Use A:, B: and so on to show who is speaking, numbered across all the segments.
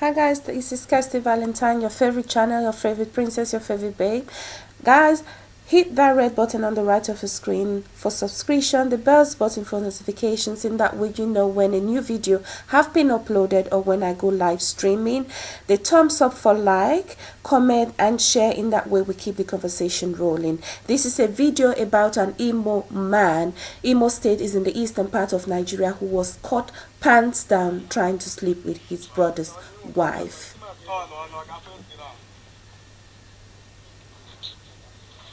A: Hi guys, this is Kirsty Valentine, your favorite channel, your favorite princess, your favorite babe. Guys, hit that red button on the right of the screen for subscription, the bells button for notifications, in that way you know when a new video have been uploaded or when I go live streaming. The thumbs up for like, comment and share, in that way we keep the conversation rolling. This is a video about an Imo man. Imo state is in the eastern part of Nigeria who was caught pants down trying to sleep with his brother's wife.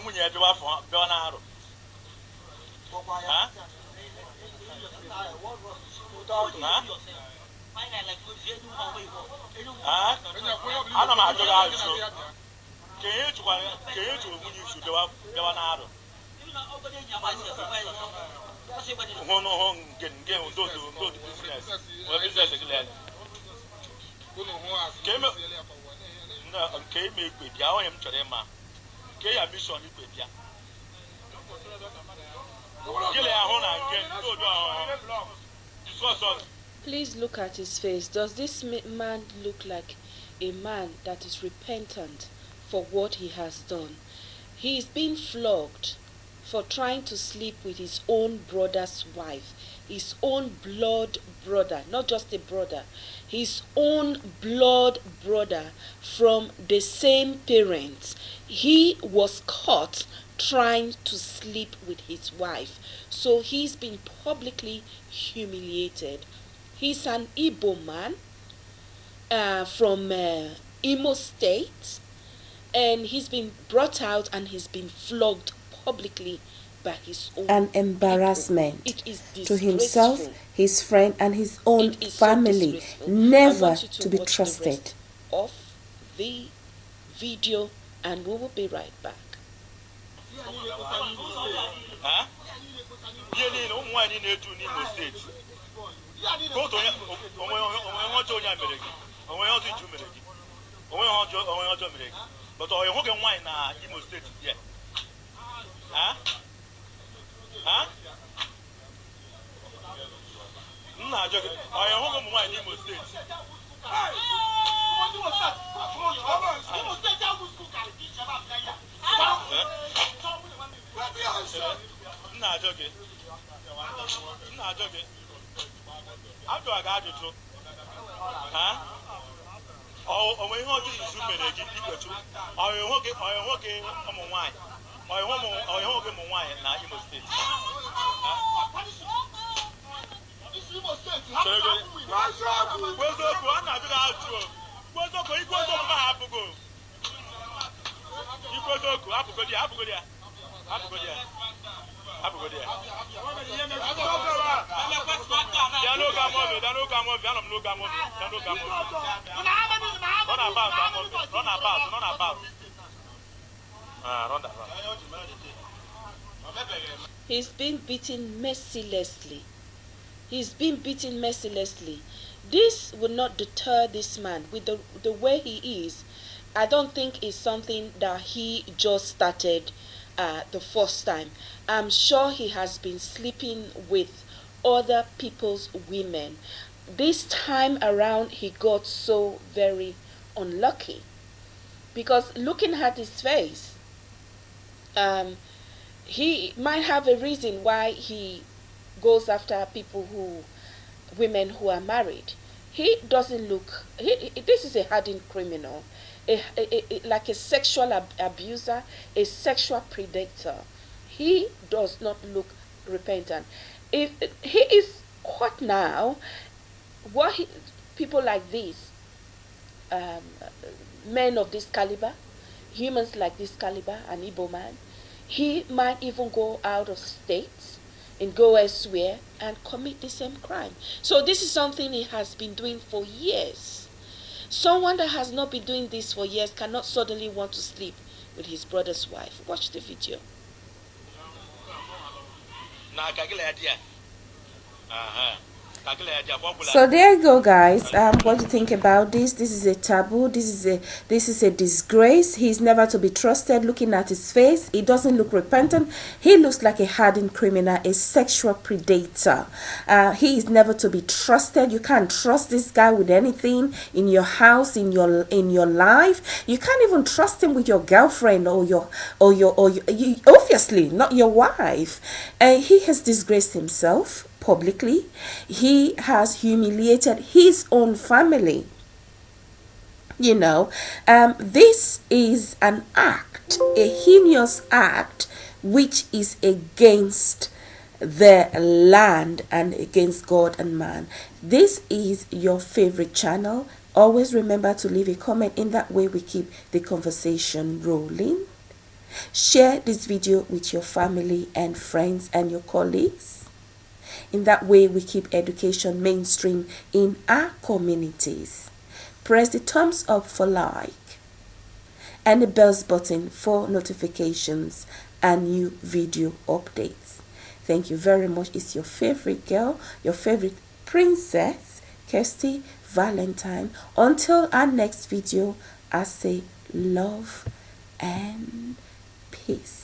B: nwunye ebe wafọ bịa na arụ ana m ajụ gị azụ kenye chụrụ nwunye isu bịawa na arụ hụ n'ụhụ nke nke ndodo ndodo bizines wee bizines gị lele nke ime igwe bịa onye m chọrọ ịma.
A: Please look at his face. Does this man look like a man that is repentant for what he has done? He is being flogged for trying to sleep with his own brother's wife, his own blood brother, not just a brother, his own blood brother from the same parents. He was caught trying to sleep with his wife. So he's been publicly humiliated. He's an Igbo man uh, from uh, Imo State, and he's been brought out and he's been flogged publicly
C: an embarrassment
A: It is
C: to himself, his friend, and his own
A: It is so
C: family, never
A: want you
C: to be trusted.
A: rest Of the video, and we will be right back.
B: ha ihe niile ụmụ nwaanyị na-eju n'Imo steeti ka otu onye Imo State. Imo State jẹ́ wù skul kàrí kí ìjọba àbúlẹ̀yà. Nna ajọ gị. Nna ajọ gị. Ajụ aga ajụjụ. Ha? Onwe ihe ọjọọ izu mere gị ikwechu. Ọyọ nwoke ọyọ nwoke ụmụ nwaanyị. Ọyọ nwoke ụmụ nwaanyị na Imo Steeti.
A: He's been beaten mercilessly. He's been beaten mercilessly. This will not deter this man with the the way he is. I don't think it's something that he just started uh, the first time. I'm sure he has been sleeping with other people's women. This time around, he got so very unlucky because looking at his face, um, he might have a reason why he goes after people who women who are married. He doesn't look he, he- this is a hardened criminal a, a, a- like a sexual ab- abuser a sexual predator. He does not look repentant. If he is caught now what he, people like this um, men of this caliber, humans like this caliber, an Igbo man, he might even go out of state and go elsewhere and commit the same crime. So this is something he has been doing for years. Someone that has not been doing this for years cannot suddenly want to sleep with his brother's wife. Watch the video.
B: Uh-huh.
C: So there you go, guys. Um, what do you think about this? This is a taboo. This is a this is a disgrace. He's never to be trusted. Looking at his face, he doesn't look repentant. He looks like a hardened criminal, a sexual predator. Uh, he is never to be trusted. You can't trust this guy with anything in your house, in your in your life. You can't even trust him with your girlfriend or your or your or your, you, obviously not your wife. And uh, he has disgraced himself publicly. He has humiliated his own family. You know, um, this is an act, a heinous act, which is against the land and against God and man. This is your favorite channel. Always remember to leave a comment. In that way, we keep the conversation rolling. Share this video with your family and friends and your colleagues. In that way, we keep education mainstream in our communities. Press the thumbs up for like and the bells button for notifications and new video updates. Thank you very much. It's your favorite girl, your favorite princess, Kirsty Valentine. Until our next video, I say love and peace.